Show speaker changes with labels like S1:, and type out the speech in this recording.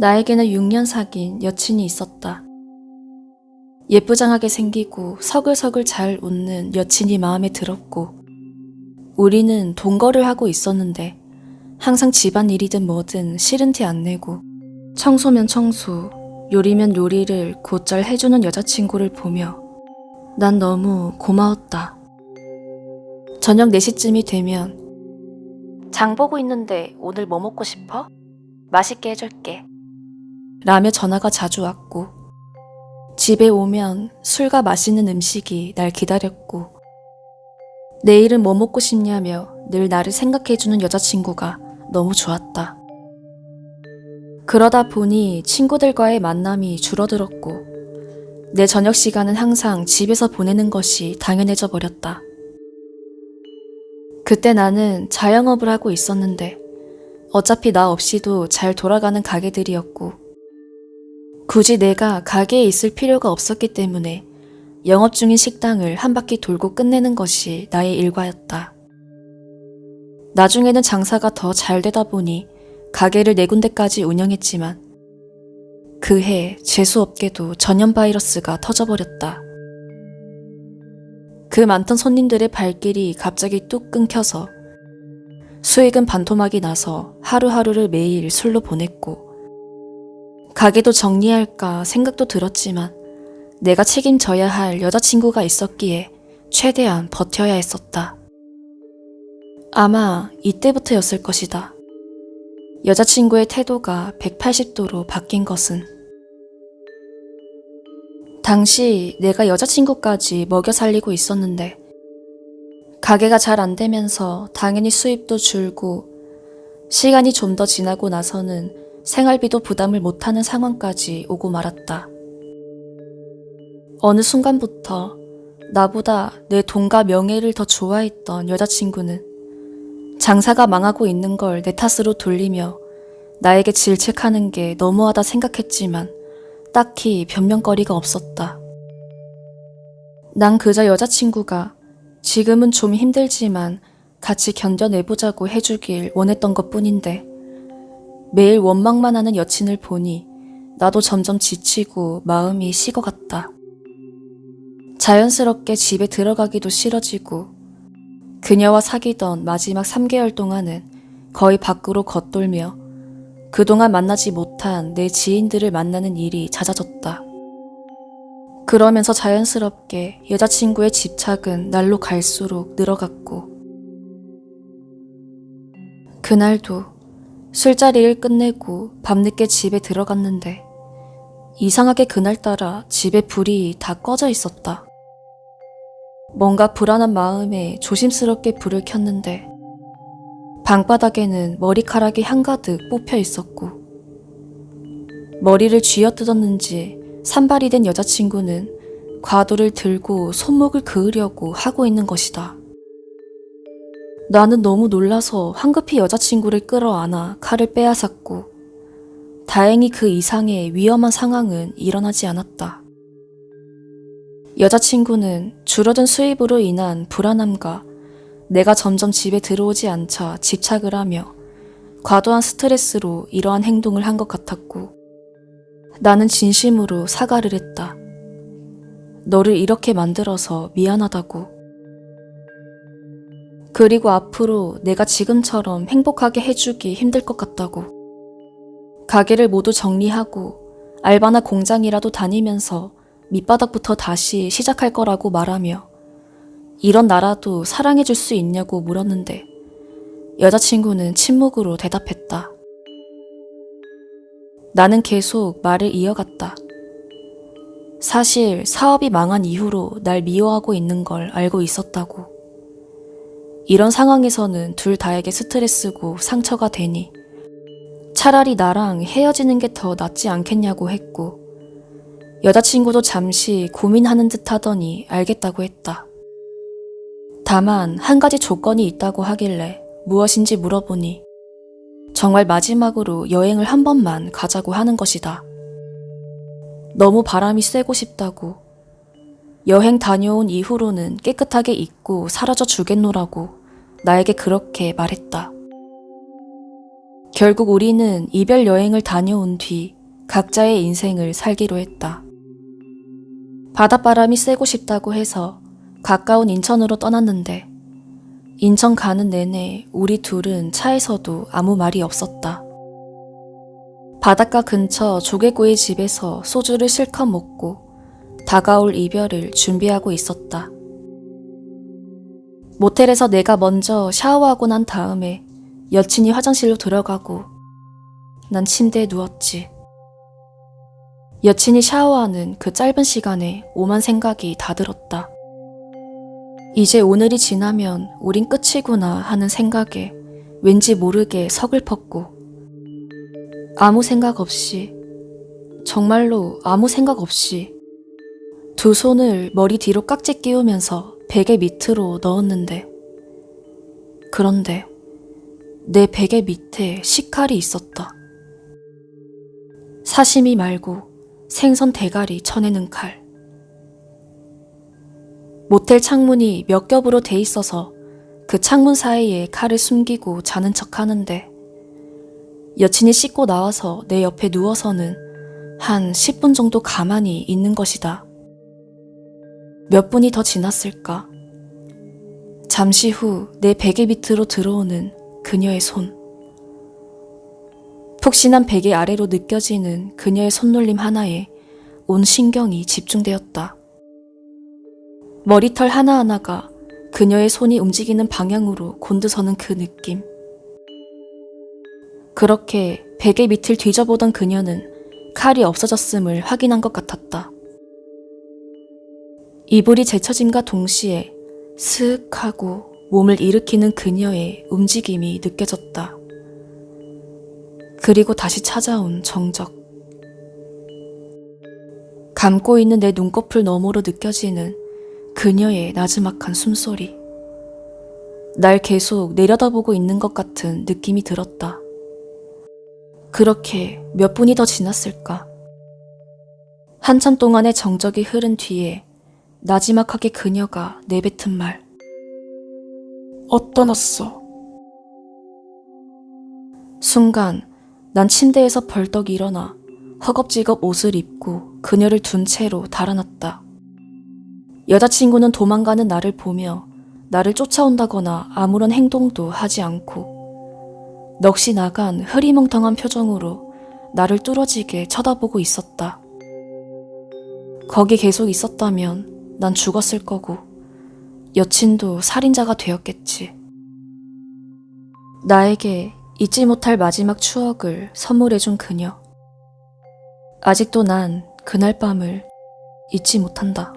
S1: 나에게는 6년 사귄 여친이 있었다. 예쁘장하게 생기고 서글서글 잘 웃는 여친이 마음에 들었고, 우리는 동거를 하고 있었는데, 항상 집안 일이든 뭐든 싫은 티 안 내고, 청소면 청소, 요리면 요리를 곧잘 해주는 여자친구를 보며, 난 너무 고마웠다. 저녁 4시쯤이 되면, 장 보고 있는데 오늘 뭐 먹고 싶어? 맛있게 해줄게. 라며 전화가 자주 왔고, 집에 오면 술과 맛있는 음식이 날 기다렸고, 내일은 뭐 먹고 싶냐며 늘 나를 생각해주는 여자친구가 너무 좋았다. 그러다 보니 친구들과의 만남이 줄어들었고, 내 저녁 시간은 항상 집에서 보내는 것이 당연해져 버렸다. 그때 나는 자영업을 하고 있었는데, 어차피 나 없이도 잘 돌아가는 가게들이었고, 굳이 내가 가게에 있을 필요가 없었기 때문에 영업 중인 식당을 한 바퀴 돌고 끝내는 것이 나의 일과였다. 나중에는 장사가 더 잘 되다 보니 가게를 네 군데까지 운영했지만 그 해 재수없게도 전염 바이러스가 터져버렸다. 그 많던 손님들의 발길이 갑자기 뚝 끊겨서 수익은 반토막이 나서 하루하루를 매일 술로 보냈고 가게도 정리할까 생각도 들었지만 내가 책임져야 할 여자친구가 있었기에 최대한 버텨야 했었다. 아마 이때부터였을 것이다. 여자친구의 태도가 180도로 바뀐 것은 당시 내가 여자친구까지 먹여 살리고 있었는데 가게가 잘 안 되면서 당연히 수입도 줄고 시간이 좀 더 지나고 나서는 생활비도 부담을 못하는 상황까지 오고 말았다. 어느 순간부터 나보다 내 돈과 명예를 더 좋아했던 여자친구는 장사가 망하고 있는 걸 내 탓으로 돌리며 나에게 질책하는 게 너무하다 생각했지만 딱히 변명거리가 없었다. 난 그저 여자친구가 지금은 좀 힘들지만 같이 견뎌내보자고 해주길 원했던 것 뿐인데 매일 원망만 하는 여친을 보니 나도 점점 지치고 마음이 식어갔다. 자연스럽게 집에 들어가기도 싫어지고 그녀와 사귀던 마지막 3개월 동안은 거의 밖으로 겉돌며 그동안 만나지 못한 내 지인들을 만나는 일이 잦아졌다. 그러면서 자연스럽게 여자친구의 집착은 날로 갈수록 늘어갔고 그날도 술자리를 끝내고 밤늦게 집에 들어갔는데 이상하게 그날따라 집에 불이 다 꺼져 있었다. 뭔가 불안한 마음에 조심스럽게 불을 켰는데 방바닥에는 머리카락이 한가득 뽑혀 있었고 머리를 쥐어뜯었는지 산발이 된 여자친구는 과도를 들고 손목을 그으려고 하고 있는 것이다. 나는 너무 놀라서 황급히 여자친구를 끌어안아 칼을 빼앗았고 다행히 그 이상의 위험한 상황은 일어나지 않았다. 여자친구는 줄어든 수입으로 인한 불안함과 내가 점점 집에 들어오지 않자 집착을 하며 과도한 스트레스로 이러한 행동을 한 것 같았고 나는 진심으로 사과를 했다. 너를 이렇게 만들어서 미안하다고. 그리고 앞으로 내가 지금처럼 행복하게 해주기 힘들 것 같다고. 가게를 모두 정리하고 알바나 공장이라도 다니면서 밑바닥부터 다시 시작할 거라고 말하며 이런 나라도 사랑해줄 수 있냐고 물었는데 여자친구는 침묵으로 대답했다. 나는 계속 말을 이어갔다. 사실 사업이 망한 이후로 날 미워하고 있는 걸 알고 있었다고. 이런 상황에서는 둘 다에게 스트레스고 상처가 되니 차라리 나랑 헤어지는 게 더 낫지 않겠냐고 했고 여자친구도 잠시 고민하는 듯 하더니 알겠다고 했다. 다만 한 가지 조건이 있다고 하길래 무엇인지 물어보니 정말 마지막으로 여행을 한 번만 가자고 하는 것이다. 너무 바람이 쐬고 싶다고 여행 다녀온 이후로는 깨끗하게 잊고 사라져 주겠노라고 나에게 그렇게 말했다. 결국 우리는 이별 여행을 다녀온 뒤 각자의 인생을 살기로 했다. 바닷바람이 쐬고 싶다고 해서 가까운 인천으로 떠났는데 인천 가는 내내 우리 둘은 차에서도 아무 말이 없었다. 바닷가 근처 조개구이 집에서 소주를 실컷 먹고 다가올 이별을 준비하고 있었다. 모텔에서 내가 먼저 샤워하고 난 다음에 여친이 화장실로 들어가고 난 침대에 누웠지. 여친이 샤워하는 그 짧은 시간에 오만 생각이 다 들었다. 이제 오늘이 지나면 우린 끝이구나 하는 생각에 왠지 모르게 서글펐고 아무 생각 없이 정말로 아무 생각 없이 두 손을 머리 뒤로 깍지 끼우면서 베개 밑으로 넣었는데 그런데 내 베개 밑에 식칼이 있었다. 사시미 말고 생선 대가리 쳐내는 칼. 모텔 창문이 몇 겹으로 돼 있어서 그 창문 사이에 칼을 숨기고 자는 척 하는데 여친이 씻고 나와서 내 옆에 누워서는 한 10분 정도 가만히 있는 것이다. 몇 분이 더 지났을까? 잠시 후 내 베개 밑으로 들어오는 그녀의 손. 푹신한 베개 아래로 느껴지는 그녀의 손놀림 하나에 온 신경이 집중되었다. 머리털 하나하나가 그녀의 손이 움직이는 방향으로 곤두서는 그 느낌. 그렇게 베개 밑을 뒤져보던 그녀는 칼이 없어졌음을 확인한 것 같았다. 이불이 제쳐짐과 동시에 스윽 하고 몸을 일으키는 그녀의 움직임이 느껴졌다. 그리고 다시 찾아온 정적. 감고 있는 내 눈꺼풀 너머로 느껴지는 그녀의 나지막한 숨소리. 날 계속 내려다보고 있는 것 같은 느낌이 들었다. 그렇게 몇 분이 더 지났을까? 한참 동안의 정적이 흐른 뒤에 나지막하게 그녀가 내뱉은 말. 어떠났어? 순간 난 침대에서 벌떡 일어나 허겁지겁 옷을 입고 그녀를 둔 채로 달아났다. 여자친구는 도망가는 나를 보며 나를 쫓아온다거나 아무런 행동도 하지 않고 넋이 나간 흐리멍텅한 표정으로 나를 뚫어지게 쳐다보고 있었다. 거기 계속 있었다면 난 죽었을 거고 여친도 살인자가 되었겠지. 나에게 잊지 못할 마지막 추억을 선물해준 그녀. 아직도 난 그날 밤을 잊지 못한다.